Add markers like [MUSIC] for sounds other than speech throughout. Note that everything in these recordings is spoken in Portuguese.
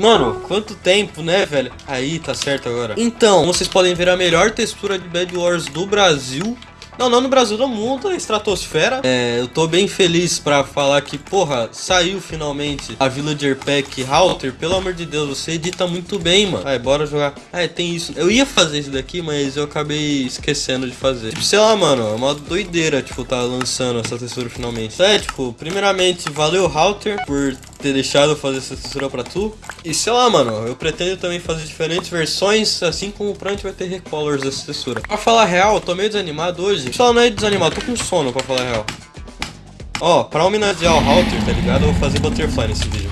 Mano, quanto tempo, né, velho? Aí, tá certo agora. Então, vocês podem ver a melhor textura de Bad Wars do Brasil. Não, não no Brasil, do mundo, a estratosfera. É, eu tô bem feliz pra falar que, porra, saiu finalmente a Villager Pack Halter. Pelo amor de Deus, você edita muito bem, mano. Ai, bora jogar. Ah, tem isso. Eu ia fazer isso daqui, mas eu acabei esquecendo de fazer. Tipo, sei lá, mano, é uma doideira, tipo, tá lançando essa textura finalmente. É, tipo, primeiramente, valeu, Halter, por ter deixado fazer essa textura pra tu. E sei lá, mano, eu pretendo também fazer diferentes versões, assim como pra gente vai ter recolors dessa textura. Pra falar real, eu tô meio desanimado hoje. Só não é desanimado, tô com sono pra falar real. Ó, pra homenagear o Halter, tá ligado? Eu vou fazer Butterfly nesse vídeo.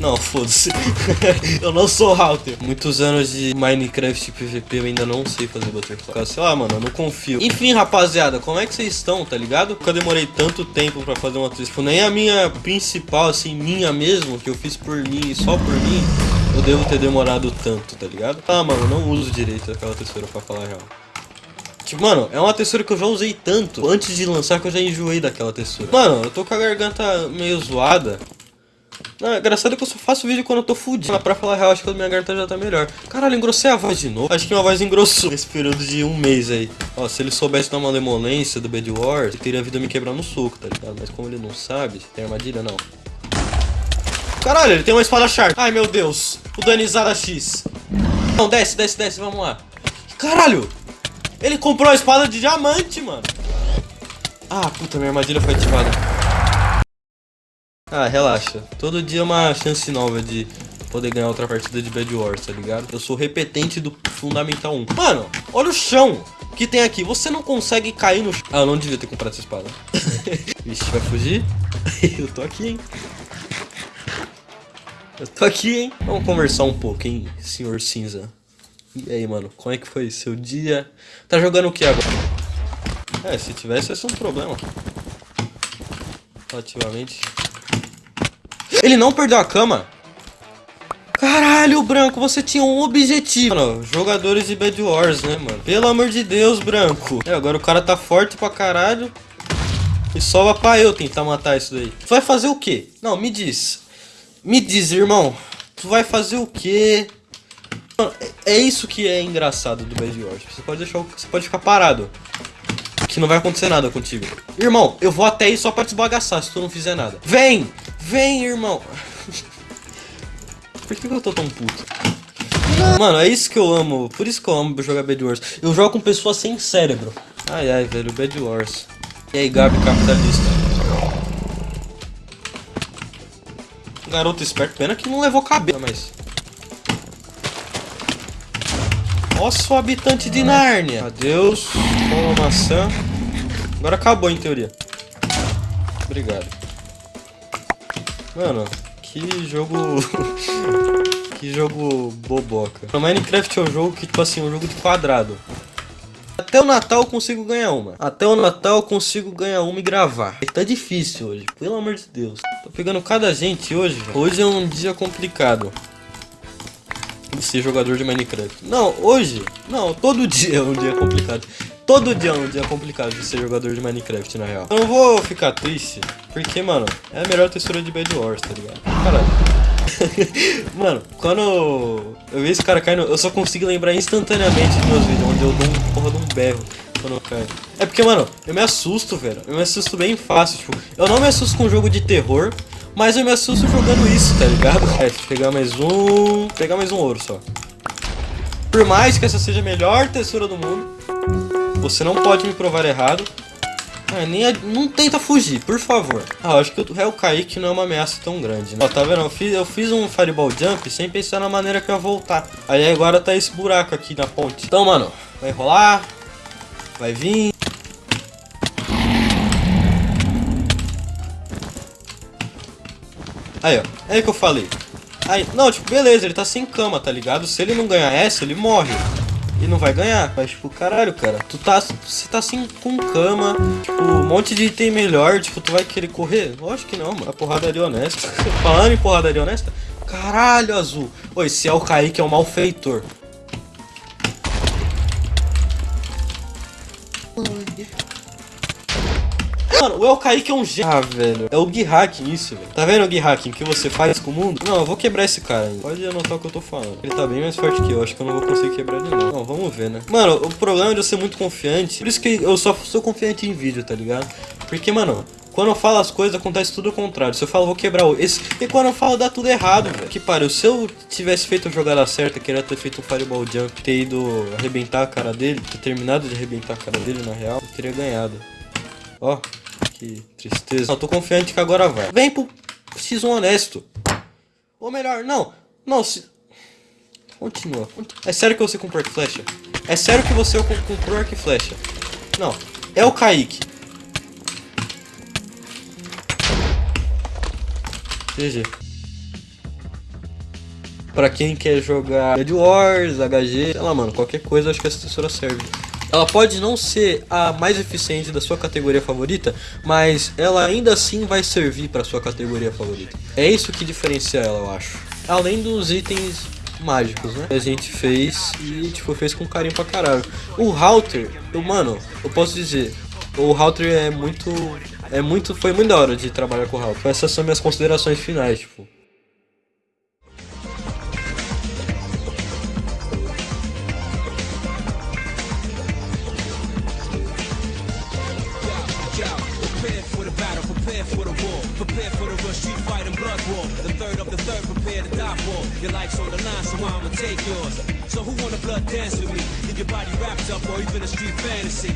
Não, foda-se. [LAUGHS] eu não sou Halter. Muitos anos de Minecraft PVP eu ainda não sei fazer Butterfly. Sei lá, mano, eu não confio. Enfim, rapaziada, como é que vocês estão, tá ligado? Porque eu demorei tanto tempo pra fazer uma textura. Tipo, nem a minha principal, assim, minha mesmo, que eu fiz por mim e só por mim, eu devo ter demorado tanto, tá ligado? Ah, mano, eu não uso direito aquela textura pra falar real. Tipo, mano, é uma textura que eu já usei tanto antes de lançar que eu já enjoei daquela textura. Mano, eu tô com a garganta meio zoada. Não, é engraçado que eu só faço vídeo quando eu tô fudido. Pra falar real, acho que a minha garganta já tá melhor. Caralho, engrossei a voz de novo. Acho que minha voz engrossou nesse período de um mês aí. Ó, se ele soubesse dar uma lemolência do Bad Wars, ele teria vida me quebrar no soco, tá ligado? Mas como ele não sabe, tem armadilha, não. Caralho, ele tem uma espada sharp. Ai, meu Deus. O Danizada X. Não, desce, desce, desce, vamos lá. Caralho! Ele comprou a espada de diamante, mano. Ah, puta, minha armadilha foi ativada. Ah, relaxa. Todo dia é uma chance nova de poder ganhar outra partida de Bad Wars, tá ligado? Eu sou repetente do Fundamental 1. Mano, olha o chão que tem aqui. Você não consegue cair no chão. Ah, eu não devia ter comprado essa espada. [LAUGHS] Vixe, vai fugir? [LAUGHS] eu tô aqui, hein? Eu tô aqui, hein? Vamos conversar um pouco, hein, senhor cinza. E aí, mano, como é que foi seu dia? Tá jogando o que agora? É, se tivesse, ia ser um problema. Relativamente. Ele não perdeu a cama? Caralho, Branco, você tinha um objetivo. Mano, jogadores de Bad Wars, né, mano? Pelo amor de Deus, Branco. É, agora o cara tá forte pra caralho. E só pra eu tentar matar isso daí. Tu vai fazer o quê? Não, me diz. Me diz, irmão. Tu vai fazer o quê? Mano, é, é isso que é engraçado do Bad Wars. Você pode deixar, você pode ficar parado. Que não vai acontecer nada contigo. Irmão, eu vou até aí só pra te esbagaçar se tu não fizer nada. Vem! Vem, irmão. Por que eu tô tão puto? Mano, é isso que eu amo. Por isso que eu amo jogar Bad Wars. Eu jogo com pessoas sem cérebro. Ai, ai, velho. Bad Wars. E aí, Gabi capitalista. Garoto esperto. Pena que não levou cabelo, mas... Nossa, o habitante de Nárnia. Adeus. Uma maçã. Agora acabou, em teoria. Obrigado. Mano, que jogo... [LAUGHS] que jogo boboca. O Minecraft é um jogo que, tipo assim, é um jogo de quadrado. Até o Natal eu consigo ganhar uma. Até o Natal eu consigo ganhar uma e gravar. Tá difícil hoje, pelo amor de Deus. Tô pegando cada gente hoje. Hoje é um dia complicado. De ser jogador de Minecraft. Não, hoje. Não, todo [LAUGHS] dia é um dia complicado. Todo dia é um dia complicado de ser jogador de Minecraft, na real. Eu não vou ficar triste, porque, mano, é a melhor textura de Bad Wars, tá ligado? Caralho. [LAUGHS] mano, quando eu vi esse cara caindo, eu só consigo lembrar instantaneamente dos meus vídeos, onde eu dou um porra de um berro quando eu caio. É porque, mano, eu me assusto, velho. Eu me assusto bem fácil, tipo, eu não me assusto com jogo de terror, mas eu me assusto jogando isso, tá ligado? [LAUGHS] É, pegar mais um... pegar mais um ouro só. Por mais que essa seja a melhor textura do mundo, você não pode me provar errado. Ah, nem. Não tenta fugir, por favor. Ah, acho que o réu Kaique não é uma ameaça tão grande, né? Ó, tá vendo? Eu fiz, eu fiz um Fireball Jump sem pensar na maneira que eu ia voltar. Aí agora tá esse buraco aqui na ponte. Então, mano, vai rolar. Vai vir. Aí, ó. É que eu falei. Aí, não, tipo, beleza, ele tá sem cama, tá ligado? Se ele não ganhar essa, ele morre e não vai ganhar. Mas, tipo, caralho, cara, tu tá, você tá assim com cama, tipo, um monte de item melhor, tipo, tu vai querer correr? Lógico que não, mano. A porradaria honesta. [LAUGHS] Falando em porradaria honesta, caralho, azul. Oi, esse é o Kaique, é o malfeitor. Mano, o El Kaique é um gênio. Ah, velho. É o Gui Hacking isso, velho. Tá vendo o Gui Hacking que você faz com o mundo? Não, eu vou quebrar esse cara ainda. Pode anotar o que eu tô falando. Ele tá bem mais forte que eu. Acho que eu não vou conseguir quebrar ele não. Não, vamos ver, né? Mano, o problema é de eu ser muito confiante. Por isso que eu só sou confiante em vídeo, tá ligado? Porque, mano, quando eu falo as coisas, acontece tudo o contrário. Se eu falo, vou quebrar o esse. E quando eu falo, dá tudo errado, velho. Que pariu. Se eu tivesse feito a jogada certa, queria ter feito um Fireball Jump, ter ido arrebentar a cara dele, ter terminado de arrebentar a cara dele, na real, eu teria ganhado. Ó, que tristeza. Eu tô confiante que agora vai. Vem pro X1 honesto. Ou melhor, não. Não, se. Continua. É sério que você comprou arco flecha? É sério que você comprou arco flecha? Não. É o Kaique. GG. Pra quem quer jogar Dead Wars, HG, sei lá, mano, qualquer coisa, acho que essa textura serve. Ela pode não ser a mais eficiente da sua categoria favorita, mas ela ainda assim vai servir pra sua categoria favorita. É isso que diferencia ela, eu acho. Além dos itens mágicos, né? A gente fez e, tipo, fez com carinho pra caralho. O Router, eu, mano, eu posso dizer, o Router é muito é muito, foi muito da hora de trabalhar com o Ralph. Essas são minhas considerações finais, tipo. Prepare for the war, prepare for the rush, street fight and blood war. The third of the third, prepare to die for. Your life's on the line, so I'ma take yours. So who wanna blood dance with me? Get your body wrapped up or even a street fantasy?